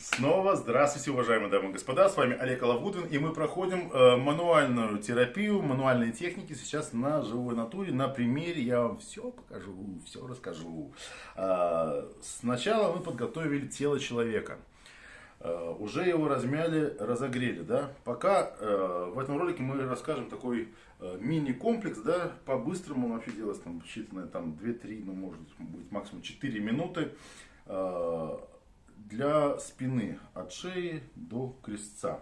Снова здравствуйте, уважаемые дамы и господа, с вами Олег Алавудин, и мы проходим э, мануальную терапию, мануальные техники сейчас на живой натуре, на примере я вам все покажу, все расскажу. Э, сначала мы подготовили тело человека, э, уже его размяли, разогрели, да, пока э, в этом ролике мы расскажем такой э, мини-комплекс, да, по-быстрому. Вообще делается там считанное там 2-3, ну может быть максимум 4 минуты, э, для спины от шеи до крестца.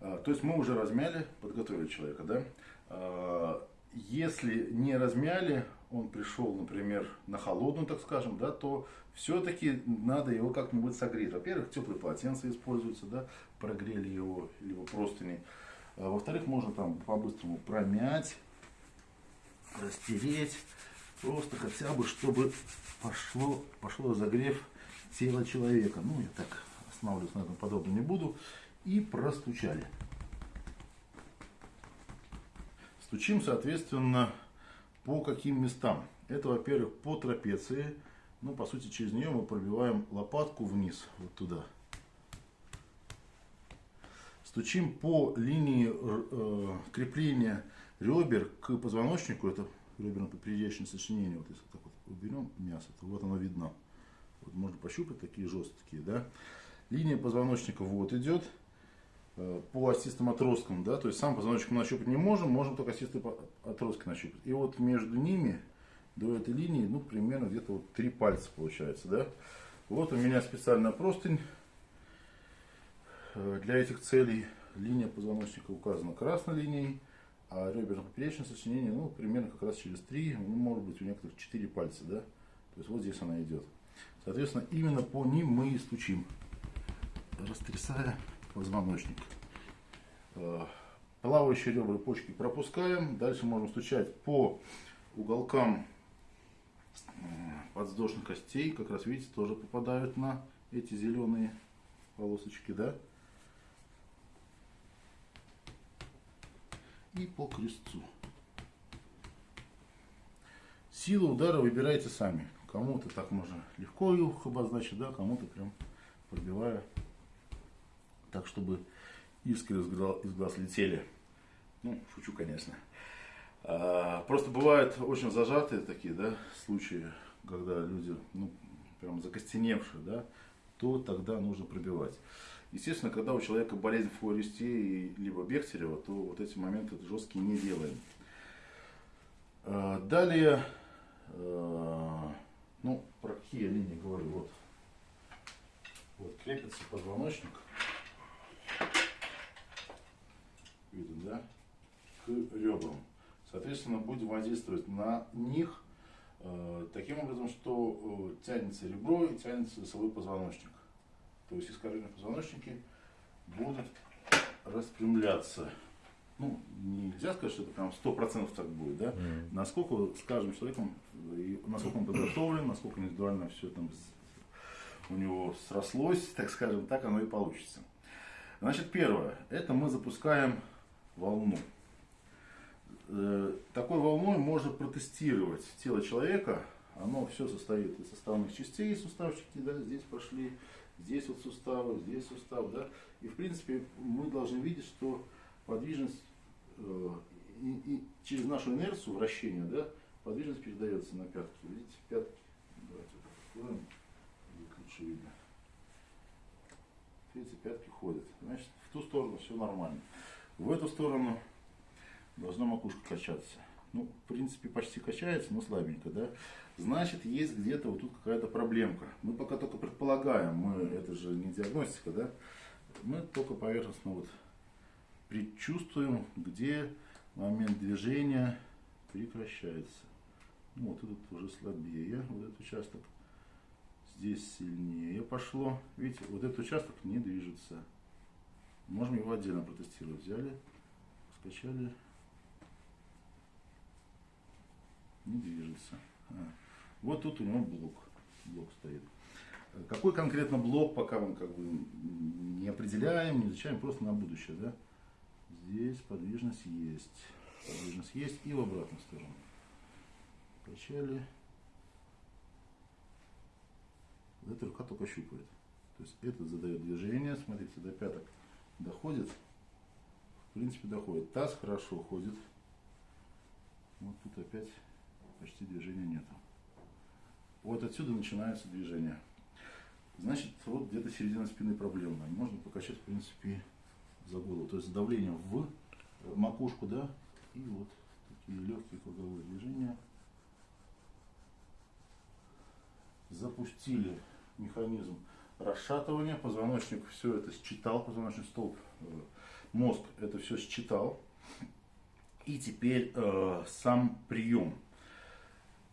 А, то есть мы уже размяли, подготовили человека, да? А, если не размяли, он пришел, например, на холодную, так скажем, да, то все-таки надо его как-нибудь согреть. Во-первых, теплые полотенца используются, да, прогрели его, либо простыни. А, во-вторых, можно там по-быстрому промять, растереть, просто хотя бы, чтобы пошло, пошло загрев тело человека. Ну, я так останавливаться на этом подобно не буду. И простучали. Стучим, соответственно, по каким местам. Это, во-первых, по трапеции. Ну, по сути, через нее мы пробиваем лопатку вниз, вот туда. Стучим по линии э, крепления ребер к позвоночнику. Это реберно-поперечное сочинение. Вот если так вот уберем мясо, то вот оно видно. Вот можно пощупать, такие жесткие, да. Линия позвоночника вот идет э, по остистым отросткам, да, то есть сам позвоночник мы нащупать не можем, можем только остистые отростки нащупать. И вот между ними, до этой линии, ну, примерно где-то вот три пальца получается, да. Вот у меня специальная простынь э, для этих целей. Линия позвоночника указана красной линией, а реберно-поперечное сочинение, ну, примерно как раз через три, ну, может быть, у некоторых четыре пальца, да. То есть вот здесь она идет. Соответственно, именно по ним мы и стучим, растрясая позвоночник. Э, плавающие ребра почки пропускаем. Дальше можем стучать по уголкам э, подвздошных костей. Как раз видите, тоже попадают на эти зеленые полосочки, да? И по крестцу. Силу удара выбирайте сами. Кому-то так можно легко их обозначить, да, кому-то прям пробивая так, чтобы искры из глаз, из глаз летели. Ну, шучу, конечно. А, просто бывают очень зажатые такие, да, случаи, когда люди, ну, прям закостеневшие, да, то тогда нужно пробивать. Естественно, когда у человека болезнь Флористея либо Бехтерева, то вот эти моменты жесткие не делаем. А, далее а, ну, про какие линии говорю, вот. Вот крепится позвоночник. Видно, да? К ребрам. Соответственно, будем воздействовать на них э, таким образом, что э, тянется ребро и тянется свой позвоночник. То есть искажения позвоночники будут распрямляться ну, нельзя сказать, что это прям сто процентов так будет, да, mm. насколько с каждым человеком, насколько он подготовлен, насколько индивидуально все там у него срослось, так скажем, так оно и получится. Значит, первое, это мы запускаем волну. Э, такой волной можно протестировать тело человека, оно все состоит из составных частей, суставчики, да, здесь пошли, здесь вот суставы, здесь сустав, да, и в принципе мы должны видеть, что подвижность и, и через нашу инерцию вращения, да, подвижность передается на пятки. Видите, пятки. Давайте откроем, будет лучше видно. Видите, пятки ходят. Значит, в ту сторону все нормально. В эту сторону должна макушка качаться. Ну, в принципе, почти качается, но слабенько, да. Значит, есть где-то вот тут какая-то проблемка. Мы пока только предполагаем, мы, это же не диагностика, да. Мы только поверхностно вот предчувствуем, где момент движения прекращается. Ну, вот этот уже слабее, вот этот участок. Здесь сильнее пошло. Видите, вот этот участок не движется. Можем его отдельно протестировать. Взяли, скачали. Не движется. А. Вот тут у него блок. Блок стоит. Какой конкретно блок, пока мы как бы не определяем, не изучаем, просто на будущее, да? Здесь подвижность есть. Подвижность есть и в обратную сторону. Качали. Эта рука только щупает. То есть этот задает движение, смотрите, до пяток доходит. В принципе, доходит. Таз хорошо ходит. Вот тут опять почти движения нету. Вот отсюда начинается движение. Значит, вот где-то середина спины проблемная. Можно покачать, в принципе, за. То есть давлением в макушку, да, и вот такие легкие круговые движения. Запустили механизм расшатывания. Позвоночник все это считал, позвоночный столб, э, мозг это все считал. И теперь э, сам прием.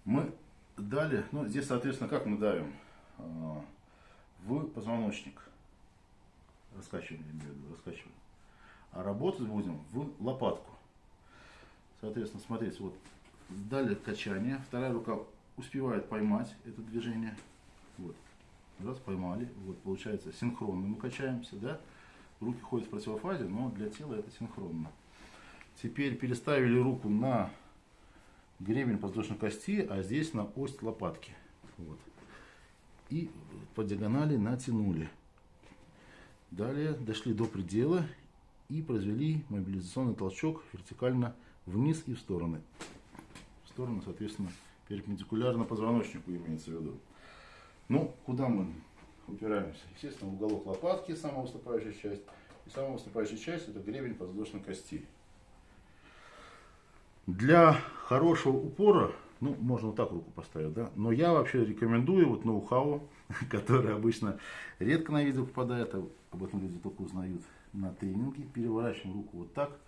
Мы дали, ну здесь, соответственно, как мы давим? Э, в позвоночник. Раскачиваем, раскачиваем. А работать будем в лопатку. Соответственно, смотрите, вот дали качание, вторая рука успевает поймать это движение. Вот. Раз, поймали. Вот, получается, синхронно мы качаемся, да. Руки ходят в противофазе, но для тела это синхронно. Теперь переставили руку на гребень подвздошной кости, а здесь на ось лопатки. Вот. И по диагонали натянули. Далее дошли до предела и произвели мобилизационный толчок вертикально вниз и в стороны. В сторону, соответственно, перпендикулярно позвоночнику имеется в виду. Ну, куда мы упираемся? Естественно, в уголок лопатки, самая выступающая часть. И самая выступающая часть это гребень подвздошной кости. Для хорошего упора, ну, можно вот так руку поставить, да, но я вообще рекомендую вот ноу-хау, который обычно редко на видео попадает, а об этом люди только узнают на тренинге. Переворачиваем руку вот так,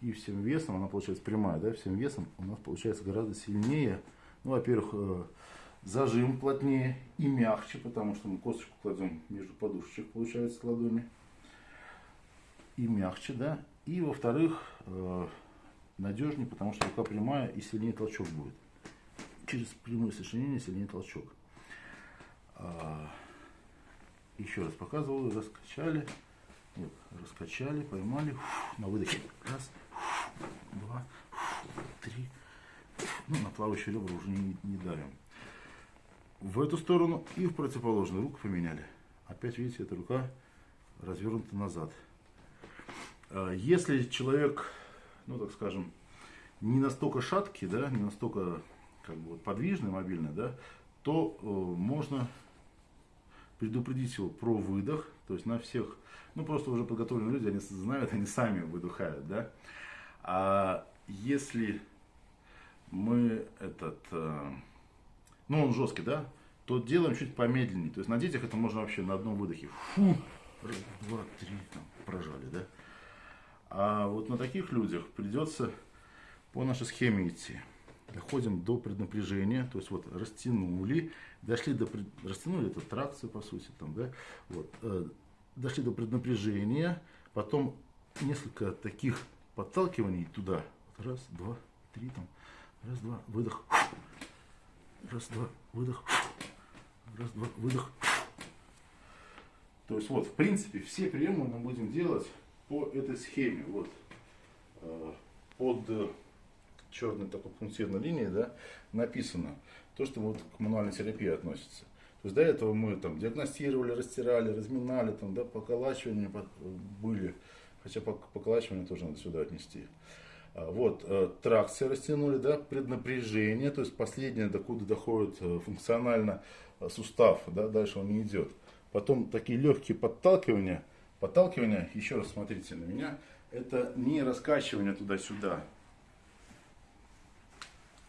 и всем весом, она получается прямая, да, всем весом у нас получается гораздо сильнее. Ну, во-первых, э, зажим плотнее и мягче, потому что мы косточку кладем между подушечек, получается, ладони. И мягче, да. И, во-вторых, э, надежнее, потому что рука прямая и сильнее толчок будет. Через прямое сочленение сильнее толчок. А, еще раз показываю, раскачали, вот, раскачали, поймали, на выдохе, раз, два, три, ну, на плавающие ребра уже не, не давим. В эту сторону и в противоположную руку поменяли. Опять, видите, эта рука развернута назад. А, если человек ну так скажем, не настолько шаткий, да, не настолько как бы, подвижный, мобильный, да, то э, можно предупредить его про выдох, то есть на всех, ну просто уже подготовленные люди, они знают, они сами выдыхают, да. А если мы этот, э, ну он жесткий, да, то делаем чуть помедленнее. То есть на детях это можно вообще на одном выдохе. Фу, раз, два, три, там, прожали, да. А вот на таких людях придется по нашей схеме идти. Доходим до преднапряжения, то есть вот растянули, дошли до пред... растянули это тракция по сути там, да, вот, э, дошли до преднапряжения, потом несколько таких подталкиваний туда, раз, два, три там, раз, два, выдох, раз, два, выдох, раз, два, выдох. То есть вот, в принципе, все приемы мы будем делать по этой схеме, вот, э, под черной такой пунктирной линией, да, написано то, что вот к мануальной терапии относится. То есть до этого мы там диагностировали, растирали, разминали, там, да, поколачивания были, хотя поколачивание тоже надо сюда отнести. А, вот, э, тракция растянули, да, преднапряжение, то есть последнее, докуда доходит э, функционально сустав, да, дальше он не идет. Потом такие легкие подталкивания, Подталкивание, еще раз смотрите на меня, это не раскачивание туда-сюда.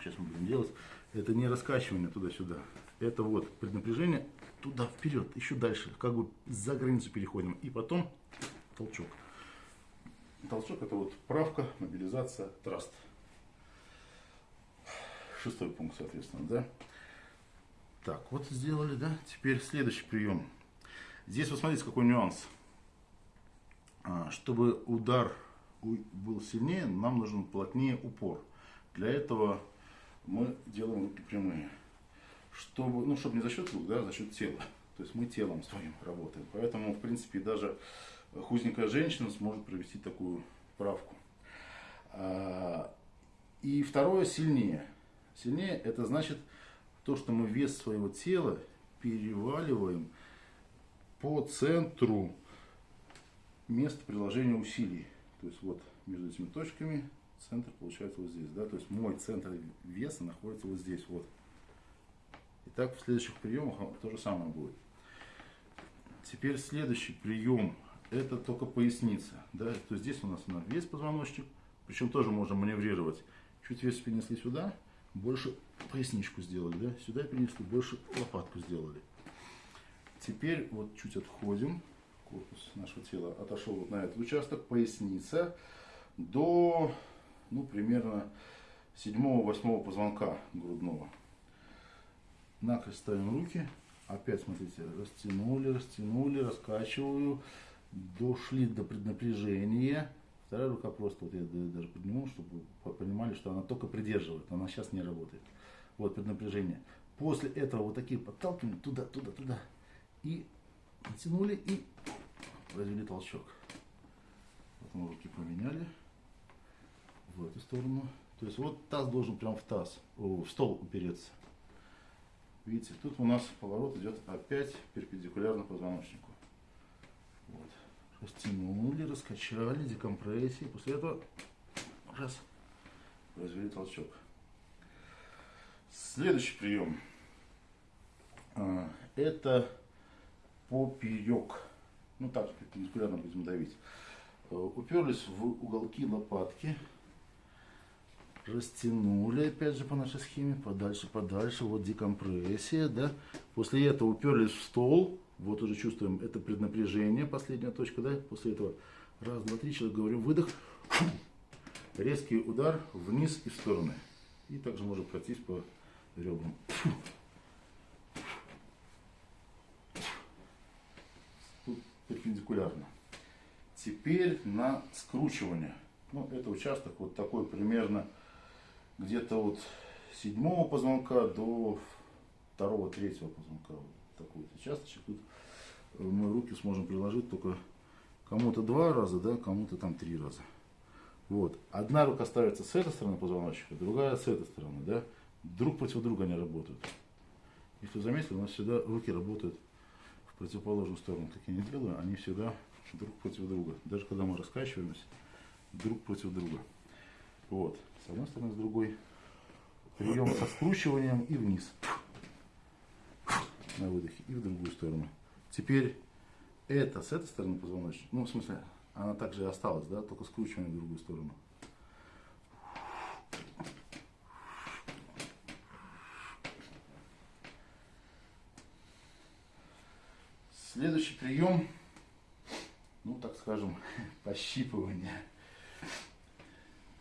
Сейчас мы будем делать. Это не раскачивание туда-сюда. Это вот преднапряжение туда, вперед, еще дальше. Как бы за границу переходим. И потом толчок. Толчок это вот правка, мобилизация, траст. Шестой пункт, соответственно, да. Так, вот сделали, да. Теперь следующий прием. Здесь вы смотрите, какой нюанс. А, чтобы удар был сильнее, нам нужен плотнее упор. Для этого мы делаем руки прямые. Чтобы, ну, чтобы не за счет рук, да, за счет тела. То есть мы телом своим работаем. Поэтому, в принципе, даже хузненькая женщина сможет провести такую правку. А, и второе, сильнее. Сильнее это значит то, что мы вес своего тела переваливаем по центру место приложения усилий. То есть вот между этими точками центр получается вот здесь. Да? То есть мой центр веса находится вот здесь. Вот. Итак, в следующих приемах то же самое будет. Теперь следующий прием это только поясница. Да? То есть здесь у нас весь позвоночник. Причем тоже можно маневрировать. Чуть вес перенесли сюда, больше поясничку сделали. Да? Сюда перенесли, больше лопатку сделали. Теперь вот чуть отходим. Корпус нашего тела отошел вот на этот участок. Поясница до ну, примерно 7-8 позвонка грудного. Накрест ставим руки. Опять, смотрите, растянули, растянули, раскачиваю. Дошли до преднапряжения. Вторая рука просто, вот я даже подниму, чтобы понимали, что она только придерживает. Она сейчас не работает. Вот преднапряжение. После этого вот такие подталкивания туда, туда, туда. И натянули и произвели толчок. Мы руки поменяли в эту сторону. То есть вот таз должен прям в таз, в стол упереться. Видите, тут у нас поворот идет опять перпендикулярно позвоночнику. Вот. Растянули, раскачали, декомпрессии. После этого раз, произвели толчок. Следующий прием. А, это поперек. Ну так, перпендикулярно будем давить. Э, уперлись в уголки лопатки растянули, опять же, по нашей схеме, подальше, подальше, вот декомпрессия, да. После этого уперлись в стол, вот уже чувствуем это преднапряжение, последняя точка, да. После этого раз, два, три, человек говорим, выдох, резкий удар вниз и в стороны. И также можно пройтись по ребрам. Перпендикулярно. Теперь на скручивание. Ну, это участок вот такой примерно где-то вот седьмого позвонка до второго, третьего позвонка. Вот такой вот участочек. Тут мы руки сможем приложить только кому-то два раза, да, кому-то там три раза. Вот. Одна рука ставится с этой стороны позвоночника, другая с этой стороны, да. Друг против друга они работают. Если заметили, у нас всегда руки работают в противоположную сторону. Как я не делаю, они всегда друг против друга. Даже когда мы раскачиваемся, друг против друга. Вот. С одной стороны, с другой. Прием со скручиванием и вниз. На выдохе. И в другую сторону. Теперь это с этой стороны позвоночник. Ну, в смысле, она также и осталась, да, только скручиваем в другую сторону. Следующий прием, ну так скажем, пощипывание.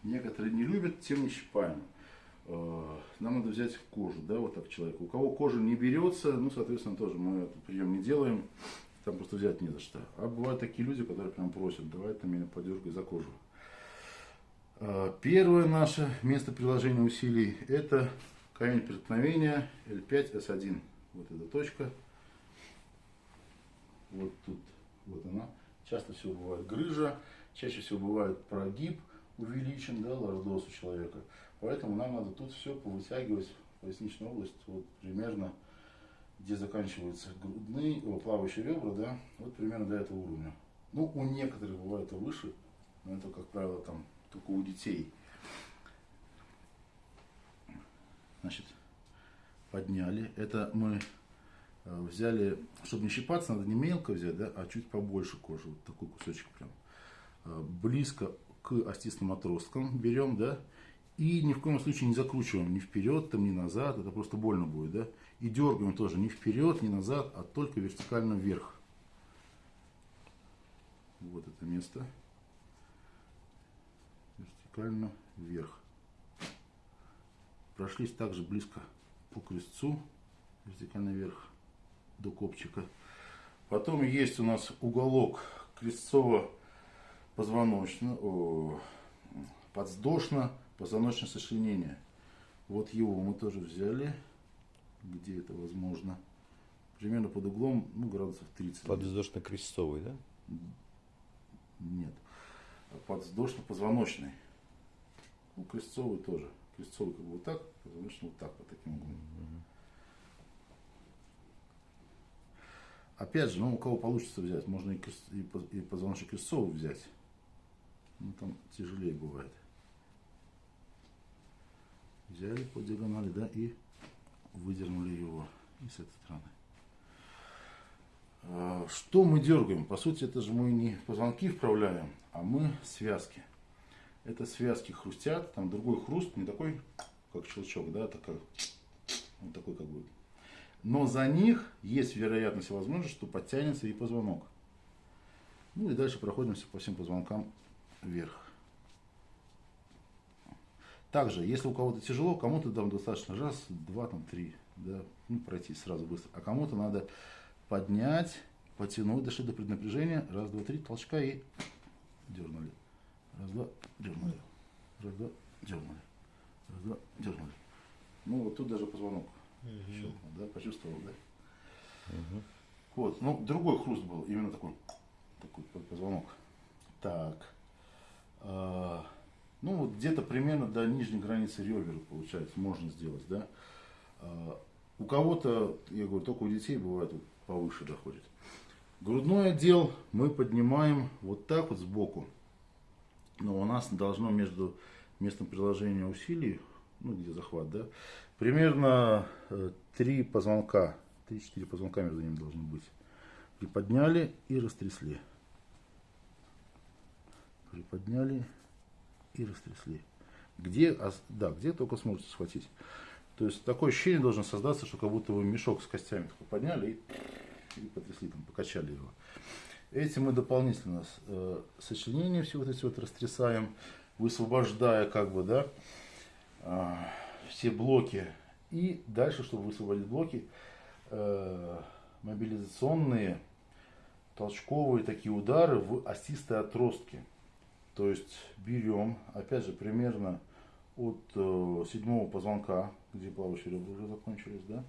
Некоторые не любят, тем не щипаем. Э, нам надо взять кожу, да, вот так человеку. У кого кожа не берется, ну, соответственно, тоже мы этот прием не делаем. Там просто взять не за что. А бывают такие люди, которые прям просят, давай ты меня подергай за кожу. Э, первое наше место приложения усилий это камень преткновения L5S1. Вот эта точка. Вот тут, вот она. Часто всего бывает грыжа, чаще всего бывает прогиб – увеличен, да, лордоз у человека. Поэтому нам надо тут все повытягивать, поясничную область, вот примерно, где заканчиваются грудные, о, плавающие ребра, да, вот примерно до этого уровня. Ну, у некоторых бывает и выше, но это, как правило, там только у детей. Значит, подняли. Это мы э, взяли, чтобы не щипаться, надо не мелко взять, да, а чуть побольше кожи. Вот такой кусочек прям. Э, близко к остистым отросткам берем, да, и ни в коем случае не закручиваем ни вперед, там, ни назад, это просто больно будет, да. И дергаем тоже ни вперед, ни назад, а только вертикально вверх. Вот это место. Вертикально вверх. Прошлись также близко по крестцу, вертикально вверх, до копчика. Потом есть у нас уголок крестцово позвоночно, о, подвздошно позвоночное сочленение. Вот его мы тоже взяли, где это возможно. Примерно под углом, ну, градусов 30. Подвздошно-крестцовый, да? Нет. Подвздошно-позвоночный. Ну, крестцовый тоже. Крестцовый как бы вот так, позвоночный вот так, по таким углом. опять же, ну, у кого получится взять, можно и, крест, и позвоночник крестцовый взять. Ну, там тяжелее бывает. Взяли по диагонали, да, и выдернули его и с этой стороны. А, что мы дергаем? По сути, это же мы не позвонки вправляем, а мы связки. Это связки хрустят, там другой хруст, не такой, как щелчок, да, такой, вот такой как бы. Но за них есть вероятность и возможность, что подтянется и позвонок. Ну и дальше проходимся по всем позвонкам вверх. Также, если у кого-то тяжело, кому-то там достаточно раз, два, там, три, да, ну, пройти сразу быстро. А кому-то надо поднять, потянуть, дошли до преднапряжения, раз, два, три, толчка и дернули. Раз, два, дернули. Раз, два, дернули. Раз, два, дернули. Ну, вот тут даже позвонок угу. щелкнул, да, почувствовал, да? Угу. Вот, ну, другой хруст был, именно такой, такой позвонок. Так. Ну, вот где-то примерно до нижней границы ребер, получается, можно сделать, да? А, у кого-то, я говорю, только у детей бывает повыше доходит. Грудной отдел мы поднимаем вот так вот сбоку но у нас должно между местом приложения усилий, ну где захват, да, примерно э, три позвонка, 3-4 позвонка между ними должно быть. Приподняли и растрясли. Приподняли и растрясли. Где, да, где только сможете схватить. То есть такое ощущение должно создаться, что как будто вы мешок с костями такой подняли и, и потрясли, там, покачали его. Этим мы дополнительно э, сочленения все вот эти вот растрясаем, высвобождая как бы, да, э, все блоки. И дальше, чтобы высвободить блоки, э, мобилизационные толчковые такие удары в остистые отростки. То есть берем, опять же, примерно от э, седьмого позвонка, где плавающие ребра уже закончились, да,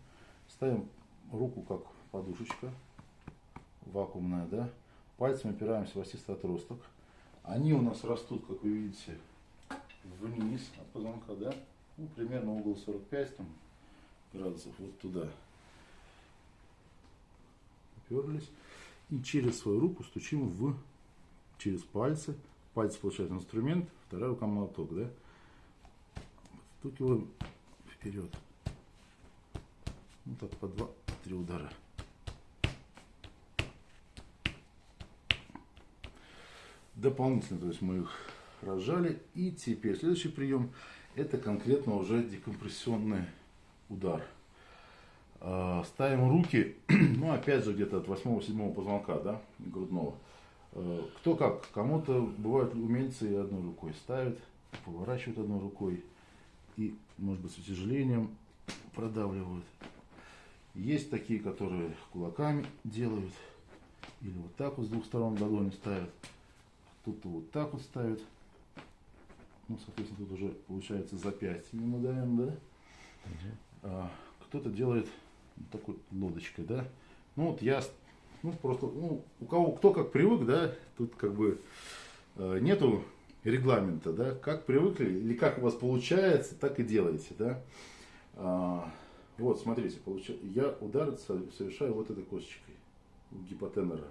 ставим руку как подушечка, вакуумная, да, Пальцем опираемся в остистый отросток. Они у нас растут, как вы видите, вниз от позвонка, да? Ну, примерно угол 45 там, градусов, вот туда. Уперлись. И через свою руку стучим в, через пальцы. Пальцы получают инструмент, вторая рука молоток, да? Стукиваем вперед. Ну так, по два-три удара. дополнительно, то есть мы их разжали. И теперь следующий прием, это конкретно уже декомпрессионный удар. А, ставим руки, ну опять же где-то от 8-7 позвонка, да, грудного. А, кто как, кому-то бывают умельцы одной рукой ставят, поворачивают одной рукой и, может быть, с утяжелением продавливают. Есть такие, которые кулаками делают, или вот так вот с двух сторон ладони ставят. Тут вот так вот ставят. Ну, соответственно, тут уже получается запястье мы даем, да? А, Кто-то делает такой лодочкой, да? Ну вот я, ну просто, ну, у кого кто как привык, да, тут как бы э, нету регламента, да, как привыкли или как у вас получается, так и делаете, да. А, вот, смотрите, получ... я удар совершаю вот этой косточкой гипотенера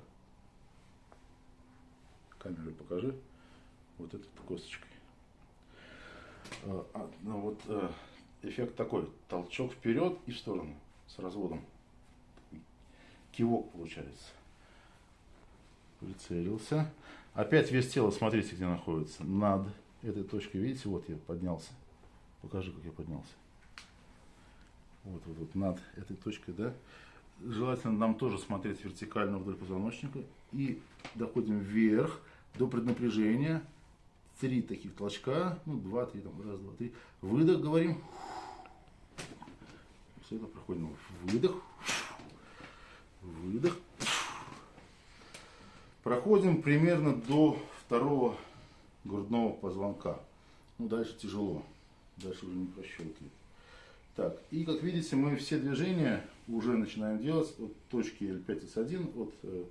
камеру покажи, вот этой косточкой. А, а, ну вот а, эффект такой, толчок вперед и в сторону с разводом. Кивок получается. Прицелился. Опять вес тела, смотрите, где находится. Над этой точкой, видите, вот я поднялся. Покажи, как я поднялся. Вот, вот, вот, над этой точкой, да. Желательно нам тоже смотреть вертикально вдоль позвоночника. И доходим вверх до преднапряжения. Три таких толчка, ну, два, три, там, раз, два, три. Выдох, говорим. Все это проходим. Выдох. Выдох. Проходим примерно до второго грудного позвонка. Ну, дальше тяжело. Дальше уже не прощелкивает. Так, и как видите, мы все движения уже начинаем делать от точки L5S1, от э,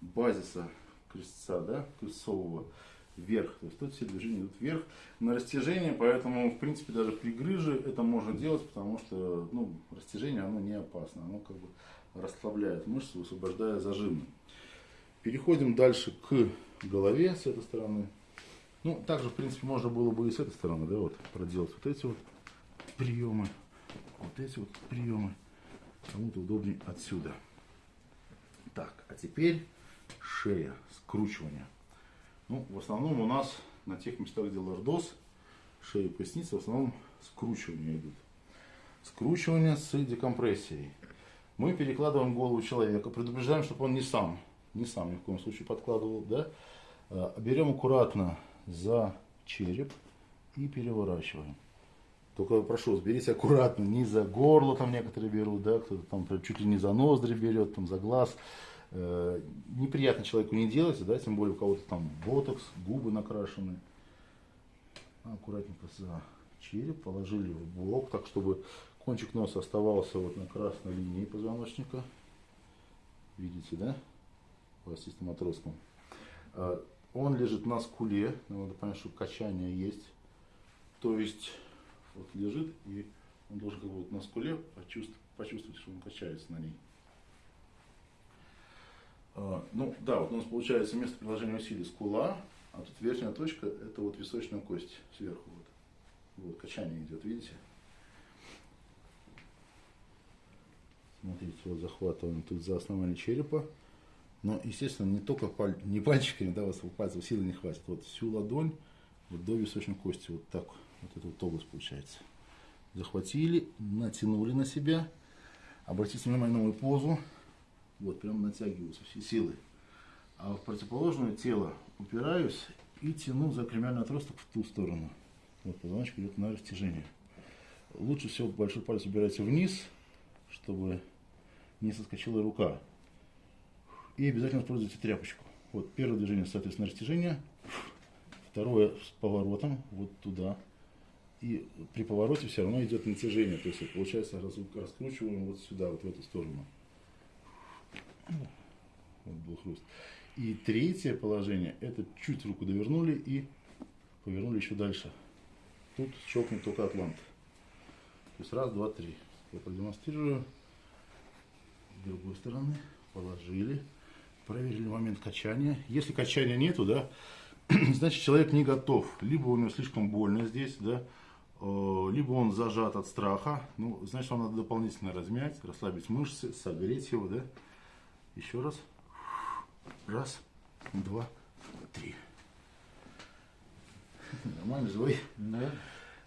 базиса крестца, да, крестцового вверх. То есть тут все движения идут вверх на растяжение, поэтому, в принципе, даже при грыже это можно делать, потому что ну, растяжение оно не опасно, оно как бы расслабляет мышцы, высвобождая зажимы. Переходим дальше к голове с этой стороны. Ну, также, в принципе, можно было бы и с этой стороны, да, вот, проделать вот эти вот приемы, вот эти вот приемы. Кому-то удобнее отсюда. Так, а теперь шея, скручивание. Ну, в основном у нас на тех местах, где лордоз, шея и поясница, в основном скручивания идут. Скручивание с декомпрессией. Мы перекладываем голову человека, предупреждаем, чтобы он не сам, не сам ни в коем случае подкладывал, да. А, берем аккуратно за череп и переворачиваем. Только прошу, берите аккуратно, не за горло там некоторые берут, да, кто-то там чуть ли не за ноздри берет, там за глаз. Э, неприятно человеку не делать, да, тем более у кого-то там ботокс, губы накрашены. Аккуратненько за череп положили в бок, так чтобы кончик носа оставался вот на красной линии позвоночника. Видите, да? В остистом отростком. Э, он лежит на скуле, надо понять, что качание есть. То есть вот лежит, и он должен как бы вот на скуле почувствовать, почувствовать, что он качается на ней. А, ну да, вот у нас получается место приложения усилий скула, а тут верхняя точка это вот височная кость сверху. Вот, вот качание идет, видите? Смотрите, вот захватываем тут за основание черепа. Но, естественно, не только паль... не пальчиками, да, у вас пальцев силы не хватит. Вот всю ладонь вот до височной кости, вот так вот эта вот область получается. Захватили, натянули на себя. Обратите внимание на мою позу. Вот, прям натягиваются все силы. А в противоположное тело упираюсь и тяну за кремиальный отросток в ту сторону. Вот позвоночник идет на растяжение. Лучше всего большой палец убирайте вниз, чтобы не соскочила рука. И обязательно используйте тряпочку. Вот первое движение, соответственно, растяжение. Второе с поворотом вот туда и при повороте все равно идет натяжение. То есть получается раскручиваем вот сюда, вот в эту сторону. Вот был хруст. И третье положение, это чуть руку довернули и повернули еще дальше. Тут щелкнет только атлант. То есть раз, два, три. Я продемонстрирую. С другой стороны положили. Проверили момент качания. Если качания нету, да, значит человек не готов. Либо у него слишком больно здесь, да, Э, либо он зажат от страха, ну, значит, вам надо дополнительно размять, расслабить мышцы, согреть его, да. Еще раз. Раз, два, три. Нормально, живой? Да.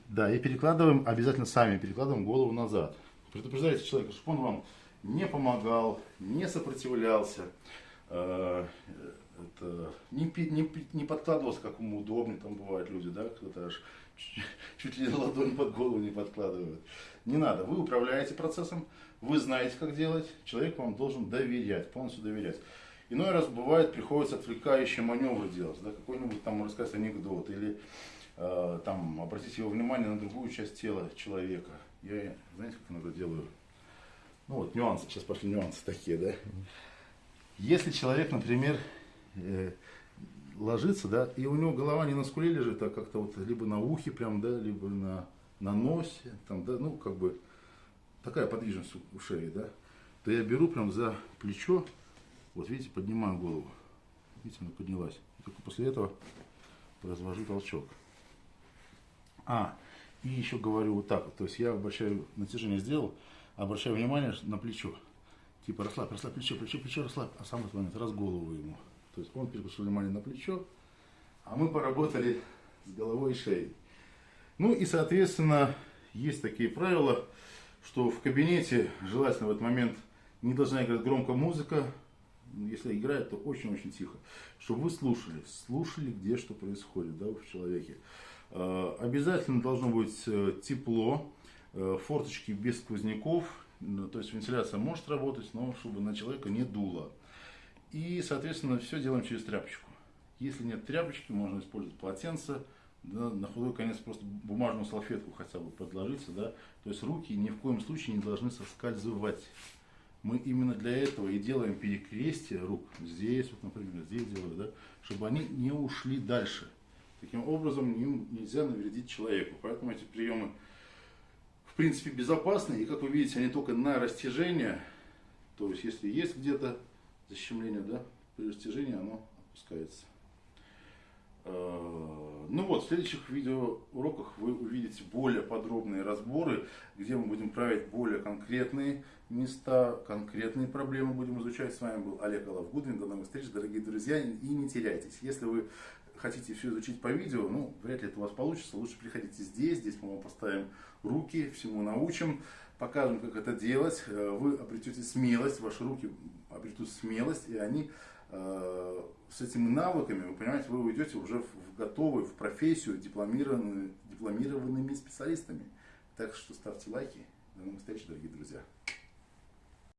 Да, и перекладываем, обязательно сами перекладываем голову назад. Предупреждайте человека, чтобы он вам не помогал, не сопротивлялся, э, это, не, не, не подкладывался, как ему удобнее, там бывают люди, да, кто-то аж чуть ли ладонь под голову не подкладывают. Не надо, вы управляете процессом, вы знаете, как делать, человек вам должен доверять, полностью доверять. Иной раз бывает, приходится отвлекающие маневры делать, да, какой-нибудь там рассказать анекдот, или э, там обратить его внимание на другую часть тела человека. Я, знаете, как иногда делаю? Ну вот, нюансы, сейчас пошли нюансы такие, да. Если человек, например, э, ложится, да, и у него голова не на скуле лежит, а как-то вот либо на ухе прям, да, либо на, на носе, там, да, ну, как бы такая подвижность у шеи, да, то я беру прям за плечо, вот видите, поднимаю голову, видите, она поднялась, и только после этого развожу толчок. А, и еще говорю вот так, то есть я обращаю, натяжение сделал, обращаю внимание на плечо, типа расслабь, расслабь плечо, плечо, плечо, расслабь, а сам в этот момент раз голову ему. То есть он переключил внимание на плечо, а мы поработали с головой и шеей. Ну и, соответственно, есть такие правила, что в кабинете желательно в этот момент не должна играть громко музыка, если играет, то очень-очень тихо, чтобы вы слушали, слушали, где что происходит да, в человеке. Э, обязательно должно быть э, тепло, форточки без сквозняков, то есть вентиляция может работать, но чтобы на человека не дуло. И, соответственно, все делаем через тряпочку. Если нет тряпочки, можно использовать полотенце, да, на худой конец просто бумажную салфетку хотя бы подложиться, да, то есть руки ни в коем случае не должны соскальзывать. Мы именно для этого и делаем перекрестие рук, здесь, вот, например, здесь делаю, да, чтобы они не ушли дальше. Таким образом, им нельзя навредить человеку. Поэтому эти приемы, в принципе, безопасны. И, как вы видите, они только на растяжение, То есть, если есть где-то защемление, да, при растяжении оно опускается. Э, ну вот, в следующих видеоуроках вы увидите более подробные разборы, где мы будем править более конкретные места, конкретные проблемы будем изучать. С вами был Олег Алавгудвин. До новых встреч, дорогие друзья. И не теряйтесь. Если вы хотите все изучить по видео, ну, вряд ли это у вас получится. Лучше приходите здесь. Здесь мы вам поставим руки, всему научим, покажем, как это делать. Э, вы обретете смелость, ваши руки обретут смелость, и они э, с этими навыками, вы понимаете, вы уйдете уже в готовую, в профессию дипломированными, дипломированными специалистами. Так что ставьте лайки. До новых встреч, дорогие друзья.